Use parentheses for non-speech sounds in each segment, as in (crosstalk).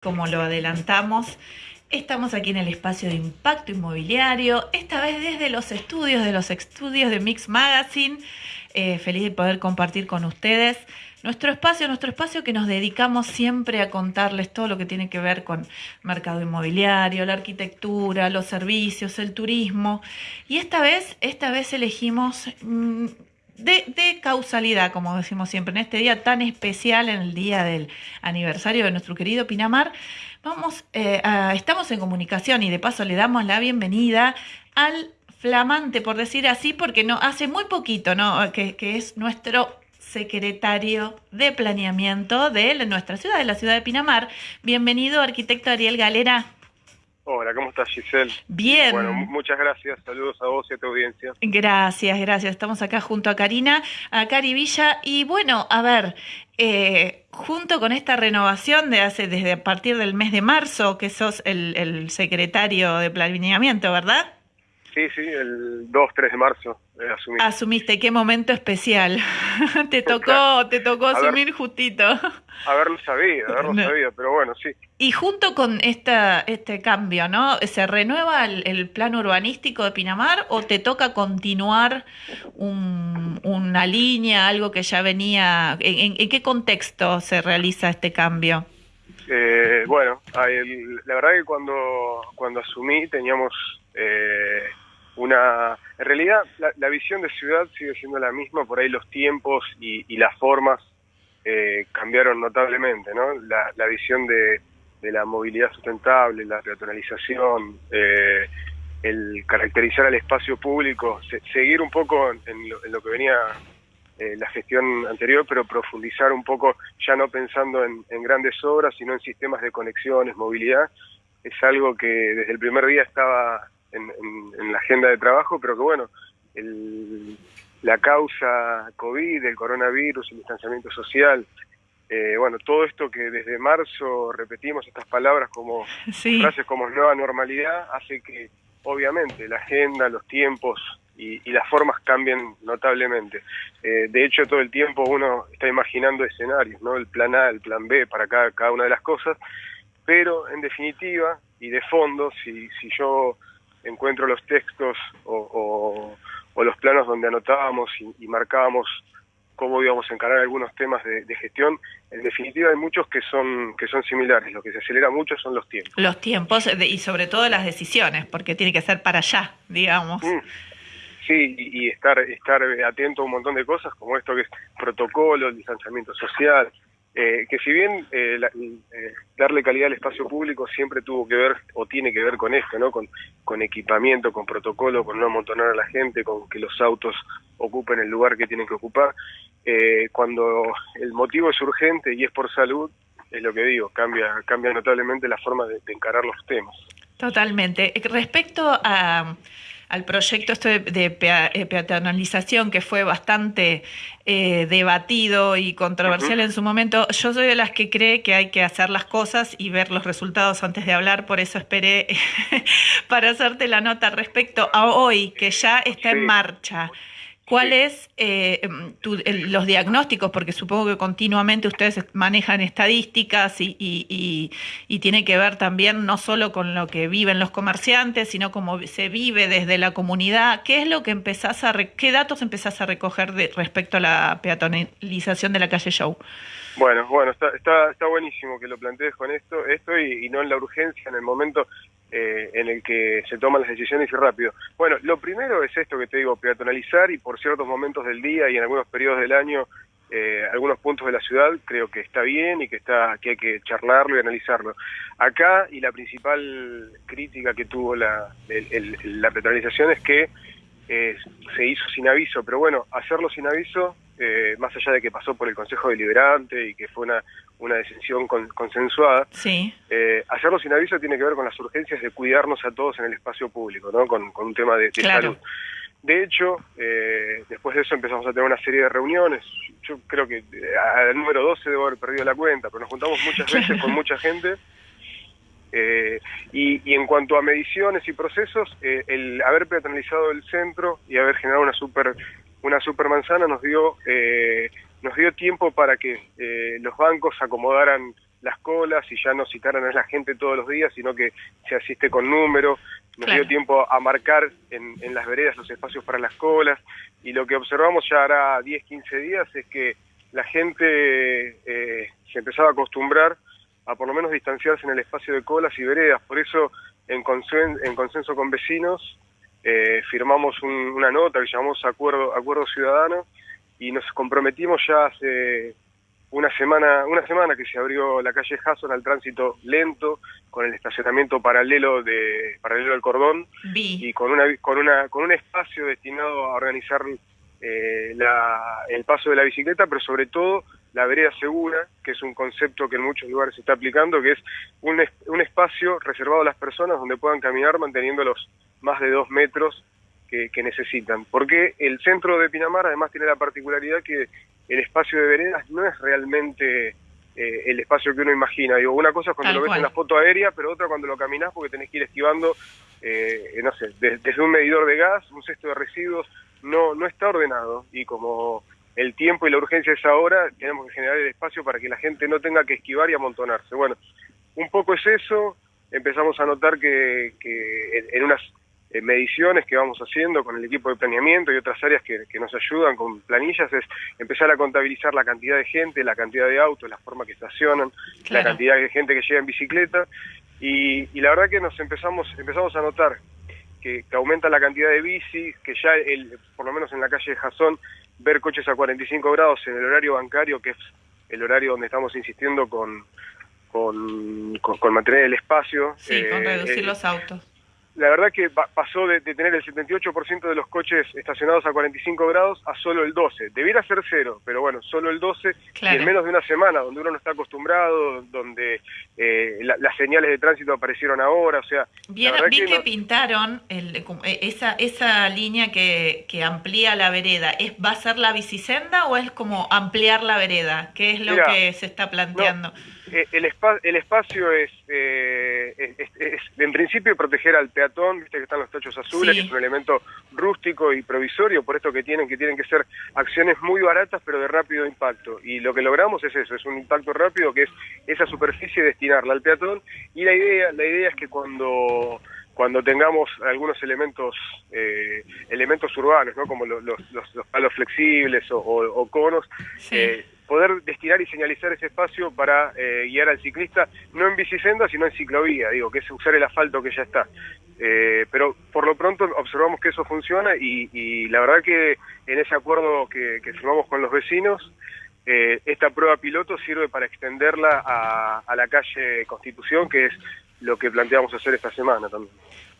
Como lo adelantamos, estamos aquí en el espacio de impacto inmobiliario, esta vez desde los estudios de los estudios de Mix Magazine. Eh, feliz de poder compartir con ustedes nuestro espacio, nuestro espacio que nos dedicamos siempre a contarles todo lo que tiene que ver con mercado inmobiliario, la arquitectura, los servicios, el turismo. Y esta vez, esta vez elegimos mm, de, causalidad, como decimos siempre, en este día tan especial, en el día del aniversario de nuestro querido Pinamar, vamos, eh, estamos en comunicación y de paso le damos la bienvenida al flamante, por decir así, porque no hace muy poquito, ¿no? que es nuestro secretario de planeamiento de nuestra ciudad, de la ciudad de Pinamar. Bienvenido, arquitecto Ariel Galera. Hola, ¿cómo estás, Giselle? Bien. Bueno, muchas gracias. Saludos a vos y a tu audiencia. Gracias, gracias. Estamos acá junto a Karina, a Cari Villa. Y bueno, a ver, eh, junto con esta renovación de hace desde a partir del mes de marzo, que sos el, el secretario de planeamiento, ¿verdad? Sí, sí, el 2, 3 de marzo eh, asumí. Asumiste, qué momento especial. (laughs) te tocó, te tocó asumir justito. Haberlo sabido, haberlo sabido, pero bueno, sí. Y junto con esta, este cambio, ¿no? ¿Se renueva el, plan urbanístico de Pinamar o te toca continuar una línea, algo que ya venía? ¿En, qué contexto se realiza este cambio? Eh, bueno, la verdad que cuando, cuando asumí teníamos eh, una... En realidad la, visión de ciudad sigue siendo la misma, por ahí los tiempos y, las formas eh, cambiaron notablemente, ¿no? La, visión de, la movilidad sustentable, la peatonalización, eh, el caracterizar al espacio público, seguir un poco en lo, que venía eh, la gestión anterior, pero profundizar un poco, ya no pensando en, en, grandes obras, sino en sistemas de conexiones, movilidad, es algo que desde el primer día estaba en, la agenda de trabajo, pero que bueno, la causa COVID, el coronavirus, el distanciamiento social, eh, bueno, todo esto que desde marzo repetimos estas palabras como (laughs) frases como nueva normalidad, hace que obviamente la agenda, los tiempos y, las formas cambien notablemente. Eh, de hecho, todo el tiempo uno está imaginando escenarios, ¿no? El plan A, el plan B para cada, cada una de las cosas, pero en definitiva y de fondo, si, si yo encuentro los textos o, los planos donde anotábamos y, marcábamos cómo íbamos a encarar algunos temas de, gestión, en definitiva hay muchos que son que son similares. Lo que se acelera mucho son los tiempos. Los tiempos y sobre todo las decisiones, porque tiene que ser para allá, digamos. Mm. Sí, y, estar estar atento a un montón de cosas como esto que es protocolo, el distanciamiento social, eh, que si bien eh, eh, darle calidad al espacio público siempre tuvo que ver o tiene que ver con esto, ¿no? Con, con equipamiento, con protocolo, con no amontonar a la gente, con que los autos ocupen el lugar que tienen que ocupar. cuando el motivo es urgente y es por salud, es lo que digo, cambia, cambia notablemente la forma de encarar los temas. Totalmente. Respecto a al proyecto este de, eh, peatonalización que fue bastante eh, debatido y controversial en su momento, yo soy de las que cree que hay que hacer las cosas y ver los resultados antes de hablar, por eso esperé (laughs) para hacerte la nota respecto a hoy, que ya está en marcha. ¿Cuáles eh, em, los diagnósticos? Porque supongo que continuamente ustedes manejan estadísticas y, y, y, tiene que ver también no solo con lo que viven los comerciantes, sino cómo se vive desde la comunidad. ¿Qué es lo que empezás a qué datos empezás a recoger de, respecto a la peatonalización de la calle Show? Bueno, bueno, está, está, está buenísimo que lo plantees con esto, esto y, no en la urgencia, en el momento eh, en el que se toman las decisiones y rápido. Bueno, lo primero es esto que te digo, peatonalizar y por ciertos momentos del día y en algunos periodos del año, eh, algunos puntos de la ciudad, creo que está bien y que está que hay que charlarlo y analizarlo. Acá, y la principal crítica que tuvo la, la peatonalización es que eh, se hizo sin aviso, pero bueno, hacerlo sin aviso, eh, más allá de que pasó por el Consejo Deliberante y que fue una, una decisión consensuada, sí. eh, hacerlo sin aviso tiene que ver con las urgencias de cuidarnos a todos en el espacio público, ¿no? con, un tema de, salud. De hecho, eh, después de eso empezamos a tener una serie de reuniones. Yo creo que al número 12 debo haber perdido la cuenta, pero nos juntamos muchas (laughs) veces con mucha gente eh, y, en cuanto a mediciones y procesos, eh, el haber peatonalizado el centro y haber generado una super una supermanzana nos dio eh, nos dio tiempo para que los bancos acomodaran las colas y ya no citaran a la gente todos los días, sino que se asiste con número. Nos dio tiempo a marcar en, en, las veredas los espacios para las colas y lo que observamos ya hará 10, 15 días es que la gente eh, se empezaba a acostumbrar a por lo menos distanciarse en el espacio de colas y veredas. Por eso, en, en consenso con vecinos, eh, firmamos una nota que llamamos Acuerdo, Acuerdo Ciudadano y nos comprometimos ya hace una semana, una semana que se abrió la calle Hasson al tránsito lento, con el estacionamiento paralelo de paralelo al cordón. Y con una con una con un espacio destinado a organizar eh, el paso de la bicicleta, pero sobre todo la vereda segura, que es un concepto que en muchos lugares se está aplicando, que es un, un espacio reservado a las personas donde puedan caminar manteniendo los más de dos metros que, necesitan. Porque el centro de Pinamar además tiene la particularidad que el espacio de veredas no es realmente eh, el espacio que uno imagina. Digo, una cosa es cuando lo ves en la foto aérea, pero otra cuando lo caminas porque tenés que ir esquivando, eh, no sé, desde un medidor de gas, un cesto de residuos, no, no está ordenado. Y como el tiempo y la urgencia es ahora, tenemos que generar el espacio para que la gente no tenga que esquivar y amontonarse. Bueno, un poco es eso, empezamos a notar que, que en unas eh, mediciones que vamos haciendo con el equipo de planeamiento y otras áreas que, nos ayudan con planillas es empezar a contabilizar la cantidad de gente, la cantidad de autos, la forma que estacionan, la cantidad de gente que llega en bicicleta y, la verdad que nos empezamos empezamos a notar que, aumenta la cantidad de bicis, que ya el, por lo menos en la calle de Jazón ver coches a 45 grados en el horario bancario, que es el horario donde estamos insistiendo con, con, con, mantener el espacio. Sí, con eh, reducir eh, los autos la verdad que pasó de, tener el 78% de los coches estacionados a 45 grados a solo el 12. Debiera ser cero, pero bueno, solo el 12 y en menos de una semana, donde uno no está acostumbrado, donde eh, las señales de tránsito aparecieron ahora, o sea... vi que, pintaron e, esa, esa línea que, que amplía la vereda. ¿Es, ¿Va a ser la bicisenda o es como ampliar la vereda? ¿Qué es lo que se está planteando? Eh, el, el espacio es, eh, es, en principio, proteger al peatón, viste que están los techos azules, que es un elemento rústico y provisorio, por esto que tienen, que tienen que ser acciones muy baratas, pero de rápido impacto. Y lo que logramos es eso, es un impacto rápido, que es esa superficie destinarla al peatón, y la idea, la idea es que cuando cuando tengamos algunos elementos eh, elementos urbanos, ¿no? como los, los, los palos flexibles o, conos, eh, poder destinar y señalizar ese espacio para eh, guiar al ciclista, no en bicisenda, sino en ciclovía, digo, que es usar el asfalto que ya está. Eh, pero por lo pronto observamos que eso funciona y, la verdad que en ese acuerdo que, firmamos con los vecinos, eh, esta prueba piloto sirve para extenderla a, a la calle Constitución, que es lo que planteamos hacer esta semana también.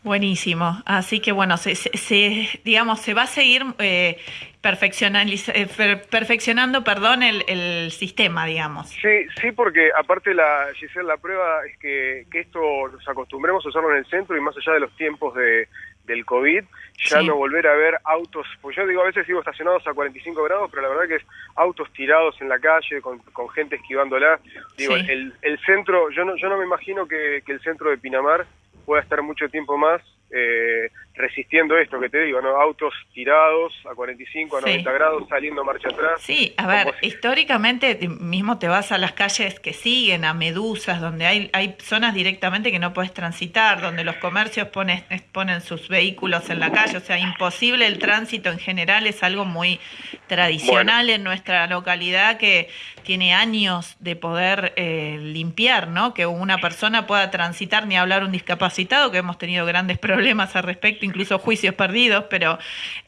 Buenísimo. Así que bueno, se, se, digamos, se va a seguir eh, eh perfeccionando, perdón, el, el, sistema, digamos. Sí, sí, porque aparte la Giselle, la prueba es que, que esto nos acostumbremos a usarlo en el centro y más allá de los tiempos de, del COVID, ya no volver a ver autos, pues yo digo, a veces digo estacionados a 45 grados, pero la verdad que es autos tirados en la calle, con, con gente esquivándola. Digo, el, el centro, yo no, yo no me imagino que, que el centro de Pinamar pueda estar mucho tiempo más eh, resistiendo esto que te digo, ¿no? Autos tirados a 45, a 90 grados, saliendo marcha atrás. Sí, a ver, históricamente mismo te vas a las calles que siguen, a Medusas, donde hay, hay zonas directamente que no puedes transitar, donde los comercios ponen, ponen sus vehículos en la calle, o sea, imposible el tránsito en general es algo muy tradicional en nuestra localidad que tiene años de poder eh, limpiar, ¿no? Que una persona pueda transitar, ni hablar un discapacitado, que hemos tenido grandes problemas al respecto, incluso juicios perdidos, pero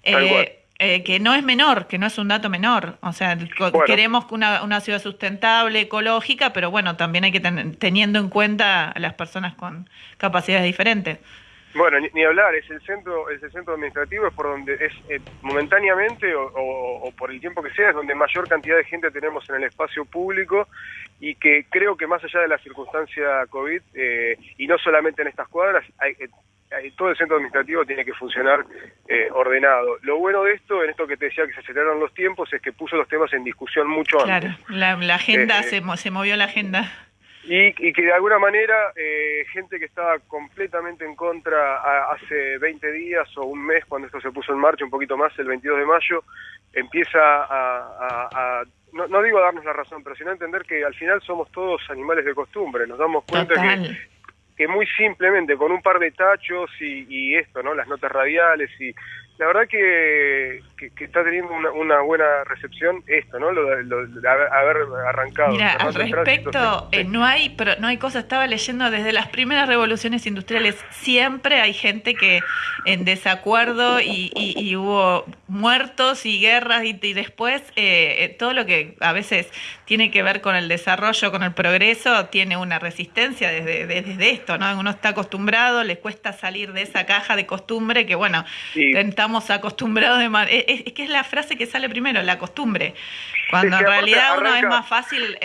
eh, eh, que no es menor, que no es un dato menor. O sea, queremos una, una ciudad sustentable, ecológica, pero bueno, también hay que tener, teniendo en cuenta a las personas con capacidades diferentes. Bueno, ni, hablar, es el centro, es el centro administrativo, es por donde es eh, momentáneamente o, por el tiempo que sea, es donde mayor cantidad de gente tenemos en el espacio público y que creo que más allá de la circunstancia COVID, eh, y no solamente en estas cuadras, hay, eh, todo el centro administrativo tiene que funcionar ordenado. Lo bueno de esto, en esto que te decía que se aceleraron los tiempos, es que puso los temas en discusión mucho antes. Claro, la, agenda, se, se movió la agenda. Y, que de alguna manera eh, gente que estaba completamente en contra hace 20 días o un mes cuando esto se puso en marcha, un poquito más, el 22 de mayo, empieza a, no, no digo darnos la razón, pero sino entender que al final somos todos animales de costumbre. Nos damos cuenta que, que muy simplemente con un par de tachos y, y esto, ¿no? Las notas radiales y la verdad que, que, está teniendo una, buena recepción esto, ¿no? Lo, de haber arrancado. Mira, al respecto, eh, no hay pero no hay cosa, estaba leyendo desde las primeras revoluciones industriales, siempre hay gente que en desacuerdo y, hubo muertos y guerras y, después eh, eh, todo lo que a veces tiene que ver con el desarrollo, con el progreso, tiene una resistencia desde, desde esto, ¿no? Uno está acostumbrado, le cuesta salir de esa caja de costumbre que, bueno, intentamos acostumbrados de es, es, que es la frase que sale primero, la costumbre. Cuando en realidad uno es más fácil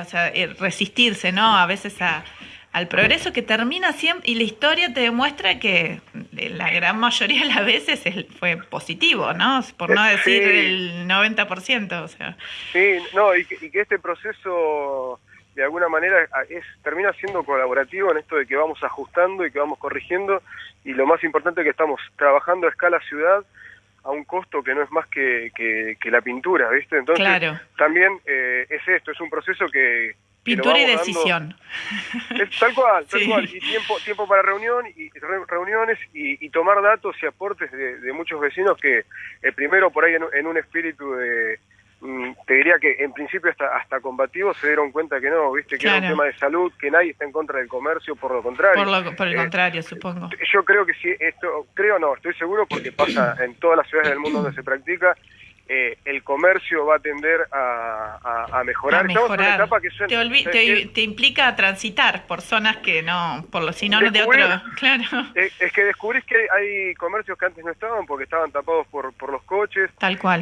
o sea, eh, resistirse, ¿no? A veces a, al progreso que termina siempre, y la historia te demuestra que la gran mayoría de las veces fue positivo, ¿no? Por no eh, decir el 90%, o sea. Sí, no, y que, y que este proceso de alguna manera es termina siendo colaborativo en esto de que vamos ajustando y que vamos corrigiendo y lo más importante es que estamos trabajando a escala ciudad a un costo que no es más que, que, la pintura, ¿viste? Entonces, también eh, es esto, es un proceso que... Pintura y decisión. tal cual, tal (laughs) cual. Y tiempo, tiempo para reunión y reuniones y, tomar datos y aportes de, muchos vecinos que eh, primero por ahí en un espíritu de te diría que en principio hasta, hasta combativos se dieron cuenta que no, viste, que era un tema de salud, que nadie está en contra del comercio, por lo contrario. Por, el eh, contrario, supongo. Yo creo que sí, esto, creo no, estoy seguro porque pasa en todas las ciudades del mundo donde se practica, eh, el comercio va a tender a, a, mejorar. Estamos en una etapa que te, te, implica transitar por zonas que no, por los si no de otro. (laughs) Claro. Es, que descubrís que hay comercios que antes no estaban porque estaban tapados por, por los coches. Tal cual.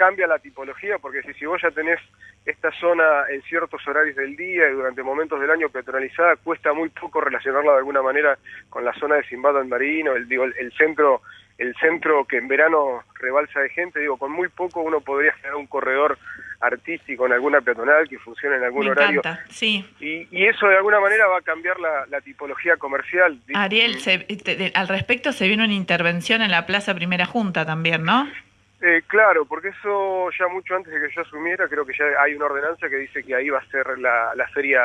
Cambia la tipología porque si, si vos ya tenés esta zona en ciertos horarios del día y durante momentos del año peatonalizada, cuesta muy poco relacionarla de alguna manera con la zona de Simbado en Marino, el, digo, el centro el centro que en verano rebalsa de gente, digo, con muy poco uno podría generar un corredor artístico en alguna peatonal que funcione en algún horario. sí. Y, y, eso de alguna manera va a cambiar la, tipología comercial. Ariel, al respecto se viene una intervención en la Plaza Primera Junta también, ¿no? Eh, claro, porque eso ya mucho antes de que yo asumiera, creo que ya hay una ordenanza que dice que ahí va a ser la, la feria,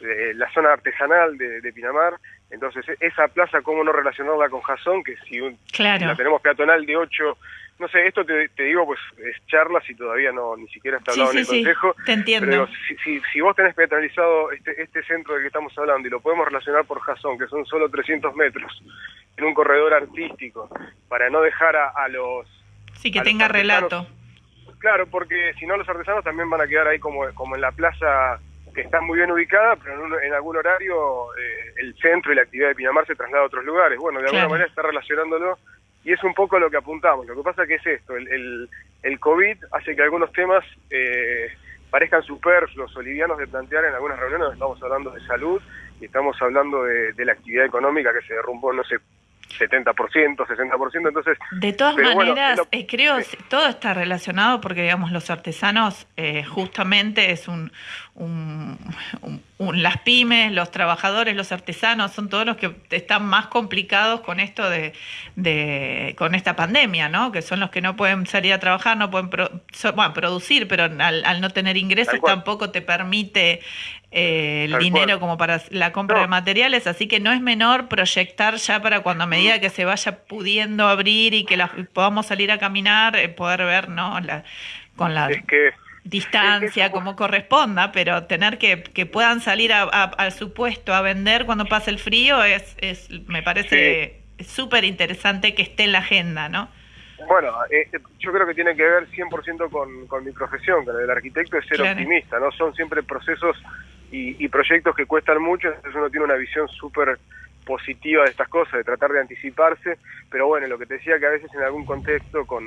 de, la zona artesanal de, de Pinamar, entonces, e-, esa plaza, ¿cómo no relacionarla con Jason? Que si la tenemos peatonal de 8, no sé, esto te, digo, pues es charla si todavía no ni siquiera está hablado en el consejo. te entiendo. Pero si, si, vos tenés peatonalizado este, este centro del que estamos hablando y lo podemos relacionar por Jason, que son solo 300 metros, en un corredor artístico, para no dejar a, los... Sí, que tenga relato. Claro, porque si no los artesanos también van a quedar ahí como, como en la plaza que está muy bien ubicada, pero en, algún horario eh, el centro y la actividad de Pinamar se traslada a otros lugares. Bueno, de alguna manera está relacionándolo y es un poco lo que apuntamos. Lo que pasa que es esto, el, el, COVID hace que algunos temas eh, parezcan superfluos o livianos de plantear en algunas reuniones. Estamos hablando de salud y estamos hablando de, de la actividad económica que se derrumbó no sé 70%, 60%, entonces... De todas maneras, eh, creo que todo está relacionado porque, digamos, los artesanos eh, justamente es un, un, Las pymes, los trabajadores, los artesanos, son todos los que están más complicados con esto de, de con esta pandemia, ¿no? Que son los que no pueden salir a trabajar, no pueden bueno, producir, pero al, al no tener ingresos tampoco te permite eh, el dinero como para la compra de materiales, así que no es menor proyectar ya para cuando a medida que se vaya pudiendo abrir y que podamos salir a caminar, eh, poder ver, ¿no? La, con la distancia como corresponda, pero tener que, que puedan salir a, al supuesto a vender cuando pase el frío es, es me parece súper interesante que esté en la agenda, ¿no? Bueno, eh, yo creo que tiene que ver 100% con, con mi profesión, con el arquitecto es ser optimista, ¿no? Son siempre procesos y, proyectos que cuestan mucho, entonces uno tiene una visión súper positiva de estas cosas, de tratar de anticiparse, pero bueno, lo que te decía que a veces en algún contexto con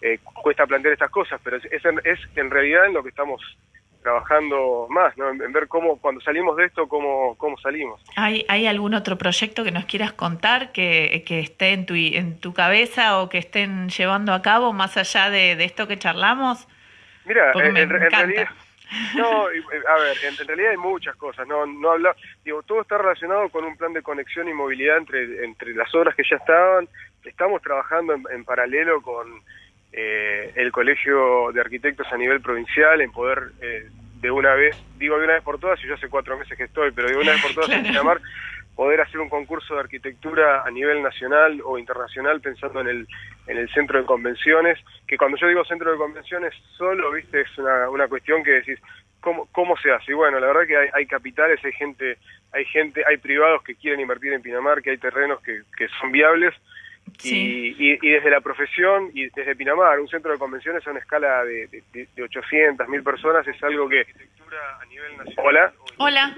eh, cuesta plantear estas cosas, pero es, es, en realidad en lo que estamos trabajando más, ¿no? en, ver cómo cuando salimos de esto, cómo, cómo salimos. ¿Hay, ¿Hay algún otro proyecto que nos quieras contar que, que esté en tu, en tu cabeza o que estén llevando a cabo más allá de, de esto que charlamos? Mira, en, en realidad no, eh, a ver, en, realidad hay muchas cosas, no no habla, digo, todo está relacionado con un plan de conexión y movilidad entre entre las obras que ya estaban, estamos trabajando en, paralelo con eh, el Colegio de Arquitectos a nivel provincial, en poder eh, de una vez, digo de una vez por todas, y yo hace cuatro meses que estoy, pero de una vez por todas (laughs) en Pinamar, poder hacer un concurso de arquitectura a nivel nacional o internacional pensando en el, en el centro de convenciones, que cuando yo digo centro de convenciones solo, viste, es una, una cuestión que decís, ¿cómo, cómo se hace? Y bueno, la verdad que hay, hay capitales, hay gente, hay gente, hay privados que quieren invertir en Pinamar, que hay terrenos que, que son viables, y, y, desde la profesión y desde Pinamar, un centro de convenciones a una escala de, de, de 800, 1000 personas es algo que... A nivel nacional. Hola. Hola.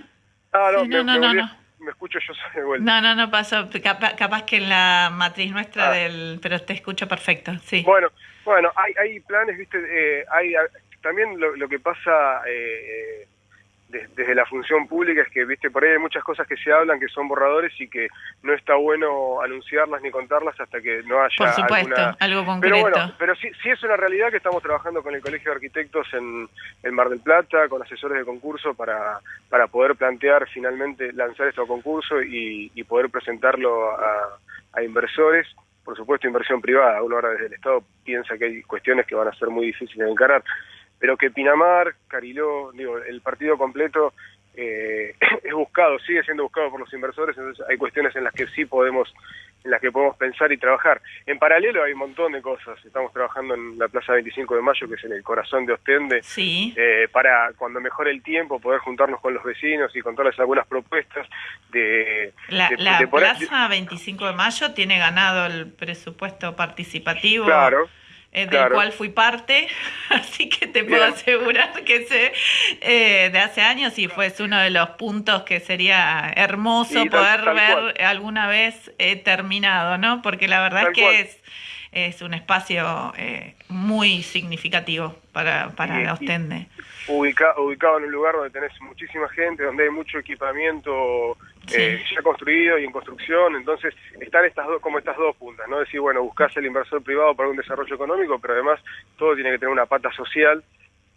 Ah, no, no, no, no, Me escucho yo de vuelta. No, no, no pasó. Capaz, que en la matriz nuestra ah. del... Pero te escucho perfecto, sí. Bueno, bueno, hay, hay planes, viste, eh, hay también lo, lo que pasa... Eh, desde la función pública es que, viste, por ahí hay muchas cosas que se hablan que son borradores y que no está bueno anunciarlas ni contarlas hasta que no haya Por supuesto, algo concreto. Pero bueno, pero sí, sí es una realidad que estamos trabajando con el Colegio de Arquitectos en, el Mar del Plata, con asesores de concurso para, para poder plantear finalmente lanzar este concurso y, y poder presentarlo a, a inversores por supuesto inversión privada, uno ahora desde el Estado piensa que hay cuestiones que van a ser muy difíciles de encarar, pero que Pinamar, Cariló, digo, el partido completo eh, (laughs) es buscado, sigue siendo buscado por los inversores, entonces hay cuestiones en las que sí podemos en las que podemos pensar y trabajar. En paralelo hay un montón de cosas. Estamos trabajando en la Plaza 25 de Mayo, que es en el corazón de Ostende, sí. eh, para cuando mejore el tiempo poder juntarnos con los vecinos y contarles algunas propuestas de... La, la Plaza 25 de Mayo tiene ganado el presupuesto participativo. Claro eh, del cual fui parte, (laughs) así que te puedo asegurar que sé eh, de hace años y fue uno de los puntos que sería hermoso poder ver alguna vez eh, terminado, ¿no? Porque la verdad es que es, es un espacio eh, muy significativo para, para la Ostende. ubicado en un lugar donde tenés muchísima gente, donde hay mucho equipamiento eh, ya construido y en construcción, entonces están estas dos, como estas dos puntas, ¿no? Decir, bueno, buscas el inversor privado para un desarrollo económico, pero además todo tiene que tener una pata social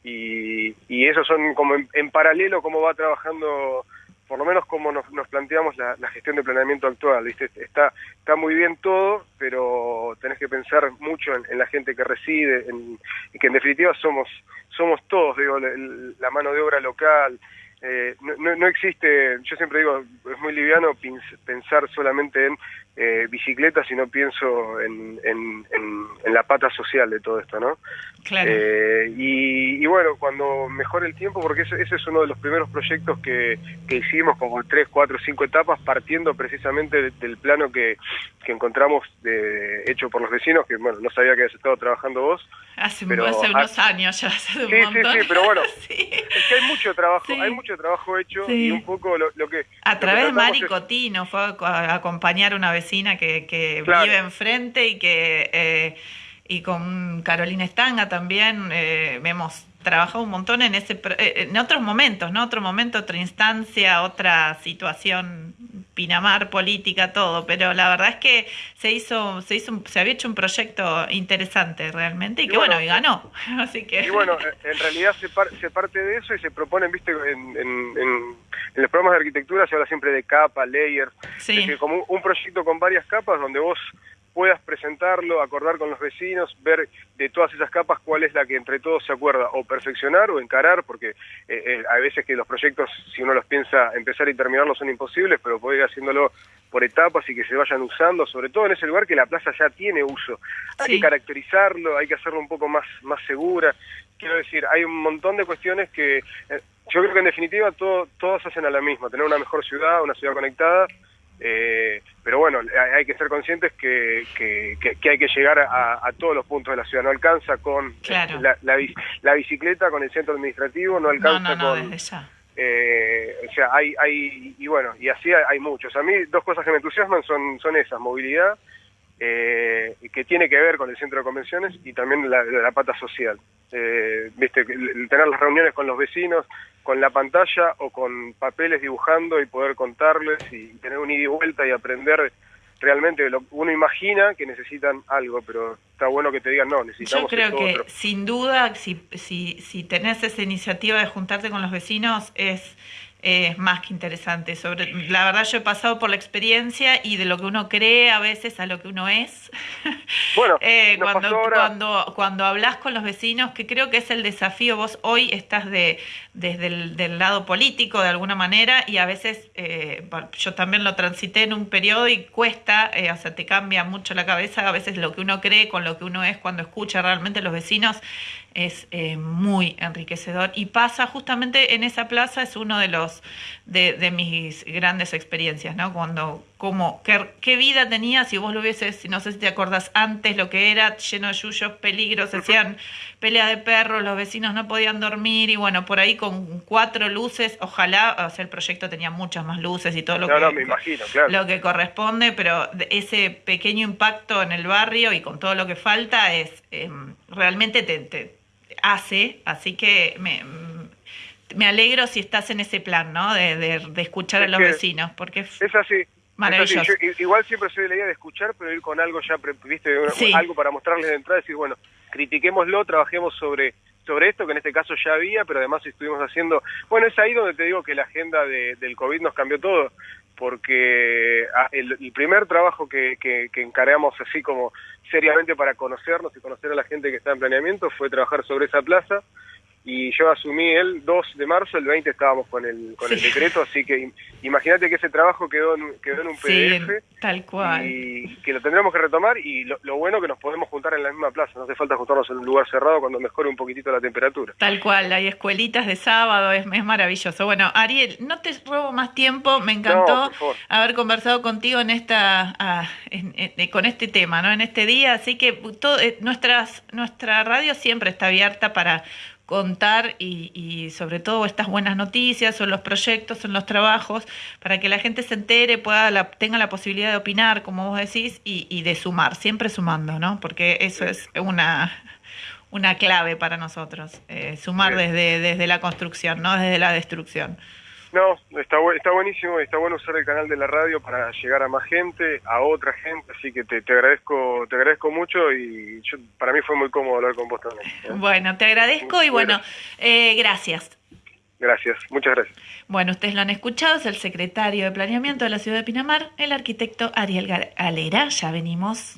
y, y eso son como en, paralelo cómo va trabajando por lo menos como nos, nos planteamos la, gestión de planeamiento actual, ¿viste? Está, está muy bien todo, pero tenés que pensar mucho en, la gente que reside, en, que en definitiva somos, somos todos, digo, la mano de obra local, eh, no, no, existe, yo siempre digo, es muy liviano pensar solamente en eh, bicicleta, sino pienso en, en, en, la pata social de todo esto, ¿no? Claro. Eh, y, bueno, cuando mejore el tiempo, porque ese, ese, es uno de los primeros proyectos que, que hicimos, como tres, cuatro, cinco etapas, partiendo precisamente del plano que, que encontramos de, hecho por los vecinos, que bueno, no sabía que habías estado trabajando vos. Hace, unos años ya, hace un sí, Sí, sí, pero bueno, (laughs) es que hay mucho trabajo, hay mucho trabajo hecho y un poco lo, que... A través de Mari Cotino fue a acompañar una vecina que, que vive enfrente y que... Eh, y con Carolina Estanga también eh, hemos trabajado un montón en ese eh, en otros momentos, ¿no? Otro momento, otra instancia, otra situación Pinamar, política, todo, pero la verdad es que se hizo, se hizo, se había hecho un proyecto interesante realmente y, que bueno, y ganó, (laughs) así que. Y bueno, en realidad se, se parte de eso y se proponen, viste, en, en, en, los programas de arquitectura se habla siempre de capa, layer, sí. como un proyecto con varias capas donde vos puedas presentarlo, acordar con los vecinos, ver de todas esas capas cuál es la que entre todos se acuerda o perfeccionar o encarar, porque eh, eh, hay veces que los proyectos, si uno los piensa empezar y terminarlos, son imposibles, pero puede ir haciéndolo por etapas y que se vayan usando, sobre todo en ese lugar que la plaza ya tiene uso. Hay que caracterizarlo, hay que hacerlo un poco más, más segura. Quiero decir, hay un montón de cuestiones que eh, yo creo que en definitiva todo, todos hacen a la misma, tener una mejor ciudad, una ciudad conectada, eh, pero bueno, hay, que ser conscientes que, que, hay que llegar a, todos los puntos de la ciudad. No alcanza con la, la, bicicleta, con el centro administrativo, no alcanza con... Eh, o sea, hay, hay, y bueno, y así hay, muchos. A mí dos cosas que me entusiasman son, son esas, movilidad, eh, que tiene que ver con el centro de convenciones y también la, la pata social. Eh, viste, tener las reuniones con los vecinos, con la pantalla o con papeles dibujando y poder contarles y tener un ida y vuelta y aprender realmente lo uno imagina que necesitan algo, pero está bueno que te digan no, necesitamos Yo creo que sin duda si, si, si tenés esa iniciativa de juntarte con los vecinos es es más que interesante. Sobre, la verdad yo he pasado por la experiencia y de lo que uno cree a veces a lo que uno es. (laughs) Bueno, (laughs) eh, cuando, cuando, cuando hablas con los vecinos, que creo que es el desafío, vos hoy estás de, desde el del lado político de alguna manera y a veces eh, yo también lo transité en un periodo y cuesta, eh, o sea, te cambia mucho la cabeza a veces lo que uno cree con lo que uno es cuando escucha realmente los vecinos es eh, muy enriquecedor y pasa justamente en esa plaza es uno de los de, de mis grandes experiencias no cuando como qué, qué, vida tenía si vos lo hubieses no sé si te acordás antes lo que era lleno de yuyos peligros hacían pelea de perros los vecinos no podían dormir y bueno por ahí con cuatro luces ojalá o sea el proyecto tenía muchas más luces y todo lo no, que no, me imagino, claro. lo que corresponde pero ese pequeño impacto en el barrio y con todo lo que falta es eh, realmente te, te hace, así que me, me alegro si estás en ese plan, ¿no? De, de, de escuchar Es a los vecinos, porque es así. maravilloso. Es así. Yo, igual siempre soy de la idea de escuchar, pero ir con algo ya, viste, Sí. algo para mostrarles de entrada, decir, bueno, critiquémoslo, trabajemos sobre sobre esto, que en este caso ya había, pero además estuvimos haciendo... Bueno, es ahí donde te digo que la agenda de- del COVID nos cambió todo, porque ah, el, primer trabajo que, que, que encargamos así como seriamente para conocernos y conocer a la gente que está en planeamiento fue trabajar sobre esa plaza, y yo asumí el 2 de marzo, el 20 estábamos con el, con el Sí. decreto, así que im- imagínate que ese trabajo quedó en, quedó en un Sí, PDF tal cual. y que lo tendremos que retomar y lo, lo bueno que nos podemos juntar en la misma plaza, no hace falta juntarnos en un lugar cerrado cuando mejore un poquitito la temperatura. Tal cual, hay escuelitas de sábado, es, es maravilloso. Bueno, Ariel, no te robo más tiempo, me encantó No, haber conversado contigo en esta, ah, en- en- con este tema, ¿no? En este día, así que todo, eh, nuestras, nuestra radio siempre está abierta para contar y, y sobre todo estas buenas noticias o los proyectos, o los trabajos, para que la gente se entere, pueda la, tenga la posibilidad de opinar, como vos decís, y, y de sumar, siempre sumando, ¿no? Porque eso es una una clave para nosotros, eh, sumar desde, desde la construcción, no desde la destrucción. No, está, está buenísimo, está bueno usar el canal de la radio para llegar a más gente, a otra gente, así que te, te agradezco te agradezco mucho y yo, para mí fue muy cómodo hablar con vos también. ¿eh? Bueno, te agradezco y bueno, eh, gracias. Gracias, muchas gracias. Bueno, ustedes lo han escuchado, es el secretario de Planeamiento de la ciudad de Pinamar, el arquitecto Ariel Galera. Ya venimos.